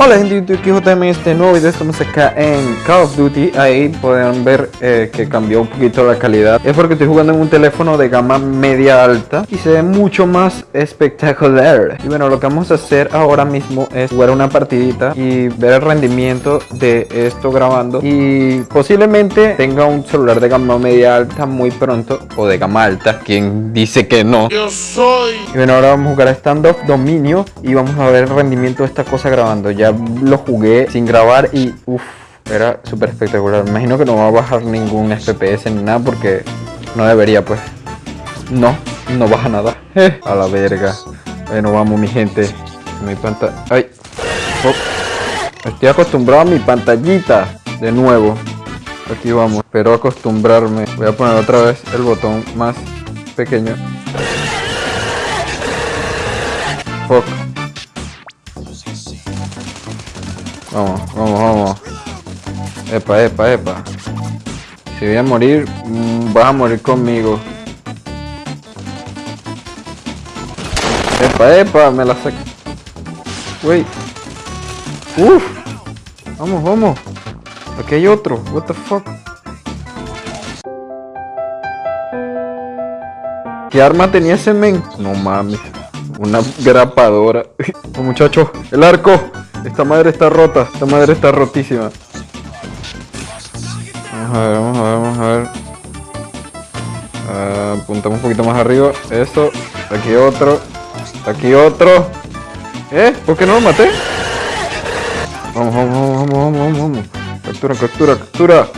Hola gente de YouTube, aquí JM en este nuevo video estamos acá en Call of Duty Ahí pueden ver eh, que cambió un poquito la calidad Es porque estoy jugando en un teléfono de gama media alta Y se ve mucho más espectacular Y bueno, lo que vamos a hacer ahora mismo es jugar una partidita Y ver el rendimiento de esto grabando Y posiblemente tenga un celular de gama media alta muy pronto O de gama alta, quien dice que no Yo soy. y bueno, ahora vamos a jugar a Standoff Dominio y vamos a ver el rendimiento de esta cosa grabando. Ya lo jugué sin grabar y uff, era súper espectacular. Me imagino que no va a bajar ningún FPS ni nada porque no debería, pues. No, no baja nada. A la verga. Bueno, vamos, mi gente. Mi pantalla. ¡Ay! Oh. Estoy acostumbrado a mi pantallita de nuevo. Aquí vamos, pero acostumbrarme. Voy a poner otra vez el botón más pequeño. Fuck. Vamos, vamos, vamos. Epa, epa, epa. Si voy a morir, mm, vas a morir conmigo. Epa, epa, me la saqué. Wey. Uf. Vamos, vamos. Aquí hay otro. What the fuck. ¿Qué arma tenía ese men? No mames. Una grapadora. Oh, muchachos, el arco. Esta madre está rota. Esta madre está rotísima. Vamos a ver, vamos a ver, vamos a ver. Ah, apuntamos un poquito más arriba. Eso. Aquí otro. Aquí otro. ¿Eh? ¿Por qué no lo maté? Vamos, vamos, vamos, vamos, vamos, vamos. Captura, captura, captura.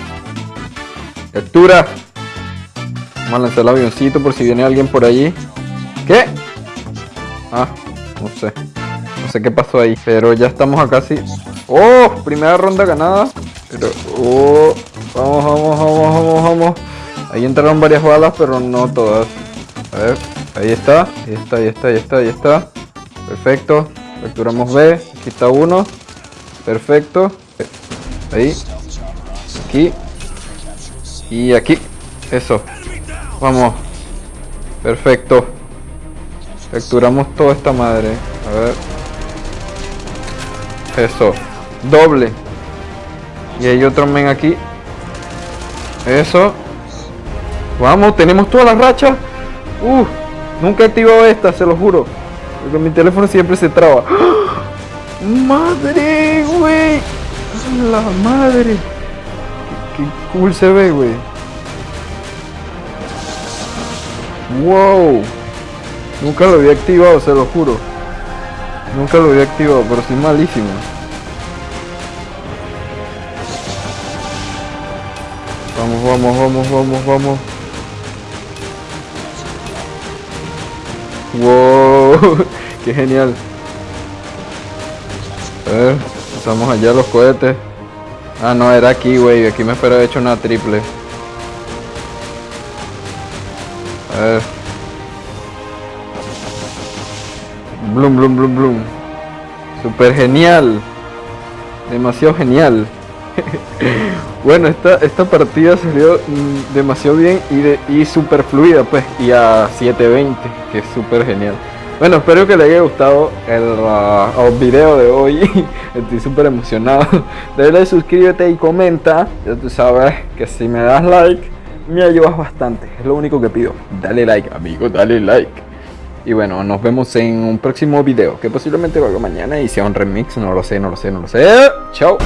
Captura. Vamos a lanzar el avioncito por si viene alguien por allí. ¿Qué? Ah, no sé. No sé qué pasó ahí. Pero ya estamos a casi. ¡Oh! Primera ronda ganada. Pero. ¡Oh! Vamos, vamos, vamos, vamos, vamos. Ahí entraron varias balas, pero no todas. A ver. Ahí está. Ahí está, ahí está, ahí está, ahí está. Perfecto. Capturamos B. Aquí está uno. Perfecto. Ahí. Aquí. Y aquí. Eso. Vamos. Perfecto. Capturamos toda esta madre. A ver. Eso. Doble. Y hay otro men aquí. Eso. Vamos, tenemos todas las rachas. Uh, nunca he activado esta, se lo juro. Porque mi teléfono siempre se traba. ¡Ah! ¡Madre, güey! ¡La madre! Qué, qué cool se ve, güey. ¡Wow! Nunca lo había activado, se lo juro. Nunca lo había activado, pero soy malísimo. Vamos, vamos, vamos, vamos, vamos. Wow, qué genial. A ver, estamos allá los cohetes. Ah, no, era aquí, güey. Aquí me espero hecho una triple. A ver. Blum, blum, blum, blum. Super genial. Demasiado genial. bueno, esta, esta partida salió mm, demasiado bien y, de, y super fluida, pues. Y a 720, que es súper genial. Bueno, espero que les haya gustado el, uh, video de hoy. Estoy súper emocionado. Dale suscríbete y comenta. Ya tú sabes que si me das like, me ayudas bastante. Es lo único que pido. Dale like, amigo, dale like. Y bueno, nos vemos en un próximo video que posiblemente haga mañana y sea un remix, no lo sé, no lo sé, no lo sé. Chao.